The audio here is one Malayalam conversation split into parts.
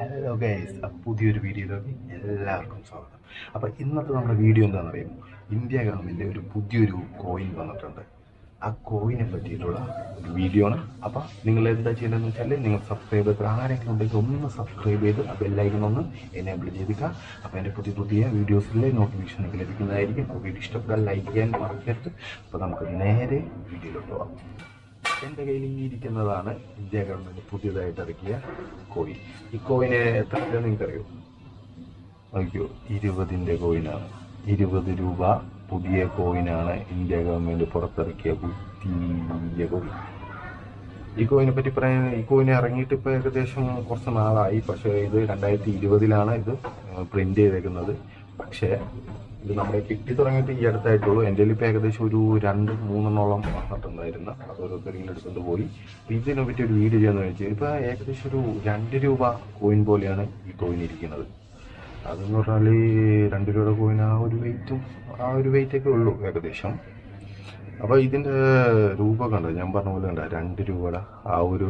ഹലോ ഗൈസ് പുതിയൊരു വീഡിയോയിലേക്ക് എല്ലാവർക്കും സ്വാഗതം. അപ്പോൾ ഇന്നത്തെ നമ്മുടെ വീഡിയോ എന്താണെന്ന് അറിയുമോ? ഇന്ത്യ ഗവൺമെന്റ് ഒരു പുതിയൊരു കോയിൻ വന്നിട്ടുണ്ട്. ആ കോയിനെ പറ്റിയിട്ടുള്ള ഒരു വീഡിയോ ആണ്. അപ്പോൾ നിങ്ങൾ എന്താ ചെയ്യേണ്ടതെന്ന് വെച്ചാൽ നിങ്ങൾ സബ്സ്ക്രൈബ് ചെയ്ത് ആരെങ്കിലും ഉണ്ടെങ്കിൽ ഒന്ന് സബ്സ്ക്രൈബ് ചെയ്ത് ആ ബെല്ലൈക്കൺ ഒന്ന് എനേബിൾ ചെയ്തിക്കുക അപ്പോൾ എന്റെ പുതിയ പുതിയ വീഡിയോസിലെ നോട്ടിഫിക്കേഷൻ നിങ്ങൾക്ക് ലഭിക്കുന്നതായിരിക്കും. അപ്പോൾ വീഡിയോ ഇഷ്ടപ്പെട്ടാൽ ലൈക്ക് ചെയ്യാൻ മറക്കരുത്. അപ്പോൾ നമുക്ക് നേരെ വീഡിയോയിലോട്ട് പോകാം എന്റെ കയ്യിൽ ഈ ഇരിക്കുന്നതാണ് ഇന്ത്യ ഗവൺമെന്റ് പുതിയതായിട്ട് ഇറക്കിയ കോയിൻ. ഈ കോയിന് എത്ര രൂപ നിങ്ങൾക്കറിയോ? നോക്കിയോ ഇരുപതിന്റെ കോയിനാണ്. ഇരുപത് രൂപ പുതിയ കോയിനാണ് ഇന്ത്യ ഗവൺമെന്റ് പുറത്തിറക്കിയ പുതിയ കോയിൻ. ഈ കോയിനെ പറ്റി പറയാൻ ഈ കോയിൻ ഇറങ്ങിയിട്ട് ഇപ്പോൾ ഏകദേശം കുറച്ച് നാളായി. പക്ഷേ ഇത് രണ്ടായിരത്തി ഇരുപതിലാണ് ഇത് പ്രിന്റ് ചെയ്തേക്കുന്നത്. പക്ഷേ ഇത് നമ്മുടെ കിട്ടി തുടങ്ങിയിട്ട് ഈ അടുത്തായിട്ടുള്ളൂ. എന്റെ ഇപ്പം ഏകദേശം ഒരു രണ്ട് മൂന്നെണ്ണോളം വന്നിട്ടുണ്ടായിരുന്നു. അത് ഓരോരുത്തരിങ്ങനെ എടുത്തുകൊണ്ട് പോയി. ഇതിനെ പറ്റി ഒരു വീഡിയോ ചെയ്യാന്ന് വെച്ചാൽ ഇപ്പോൾ ഏകദേശം ഒരു രണ്ട് രൂപ കോയിൻ പോലെയാണ് ഈ കോയിൻ ഇരിക്കുന്നത്. അതെന്ന് പറഞ്ഞാൽ രണ്ട് രൂപയുടെ കോയിൻ ആ ഒരു വെയിറ്റും ആ ഒരു വെയിറ്റൊക്കെ ഉള്ളൂ ഏകദേശം. അപ്പോൾ ഇതിന്റെ രൂപ കണ്ടോ? ഞാൻ പറഞ്ഞ പോലെ കണ്ട? രണ്ട് രൂപയുടെ ആ ഒരു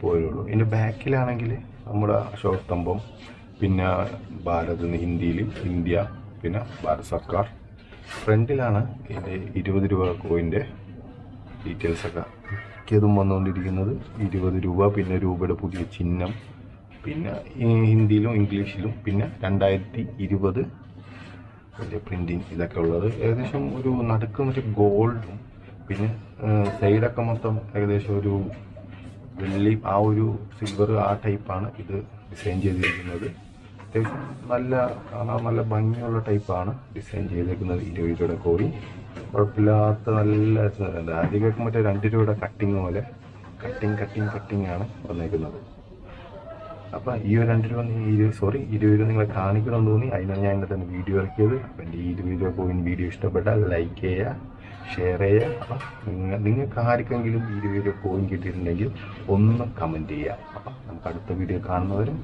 പോയുള്ളൂ ഇതിന്റെ ബാക്കിലാണെങ്കിൽ നമ്മുടെ അശോകസ്തംഭം പിന്നെ ഭാരത് ഹിന്ദിയിൽ ഇന്ത്യ പിന്നെ ഭാരത് സർക്കാർ. ഫ്രണ്ടിലാണ് ഇതിന്റെ ഇരുപത് രൂപ കോയിന്റെ ഡീറ്റെയിൽസൊക്കെ മിക്കതും വന്നുകൊണ്ടിരിക്കുന്നത്. ഇരുപത് രൂപ പിന്നെ രൂപയുടെ പുതിയ ചിഹ്നം പിന്നെ ഹിന്ദിയിലും ഇംഗ്ലീഷിലും പിന്നെ രണ്ടായിരത്തി ഇരുപത് വലിയ പ്രിന്റിങ് ഇതൊക്കെ ഉള്ളത്. ഏകദേശം ഒരു നടുക്ക് ഒരു ഗോൾഡും പിന്നെ സൈഡൊക്കെ മൊത്തം ഏകദേശം ഒരു വെള്ളി ആ ഒരു സിൽവർ ആ ടൈപ്പാണ് ഇത് ഡിസൈൻ ചെയ്തിരിക്കുന്നത്. അത്യാവശ്യം നല്ല കാണാൻ നല്ല ഭംഗിയുള്ള ടൈപ്പാണ് ഡിസൈൻ ചെയ്തേക്കുന്നത് ഇരുപത് രൂപയുടെ കോഴി കുഴപ്പമില്ലാത്ത നല്ല എന്താ അധികമൊക്കെ മറ്റേ രണ്ട് രൂപയുടെ കട്ടിങ് പോലെ. കട്ടിങ് കട്ടിങ് കട്ടിങ് ആണ് വന്നേക്കുന്നത്. അപ്പം ഈ ഒരു രണ്ട് രൂപ നീ ഇരു സോറി ഇരുപത് രൂപ നിങ്ങളെ കാണിക്കണമെന്ന് തോന്നി. അതിനാണ് ഞാൻ ഇന്നത്തെ വീഡിയോ ഇറക്കിയത്. അപ്പം എന്റെ ഈ ഇരുപത് രൂപ കോയിൻ വീഡിയോ ഇഷ്ടപ്പെട്ടാൽ ലൈക്ക് ചെയ്യുക ഷെയർ ചെയ്യുക. അപ്പം നിങ്ങൾ നിങ്ങൾക്ക് ആർക്കെങ്കിലും ഇരുപത് രൂപ കോയിൻ കിട്ടിയിട്ടുണ്ടെങ്കിൽ ഒന്ന് കമന്റ് ചെയ്യുക. അപ്പം നമുക്ക് അടുത്ത വീഡിയോ കാണുന്നവരും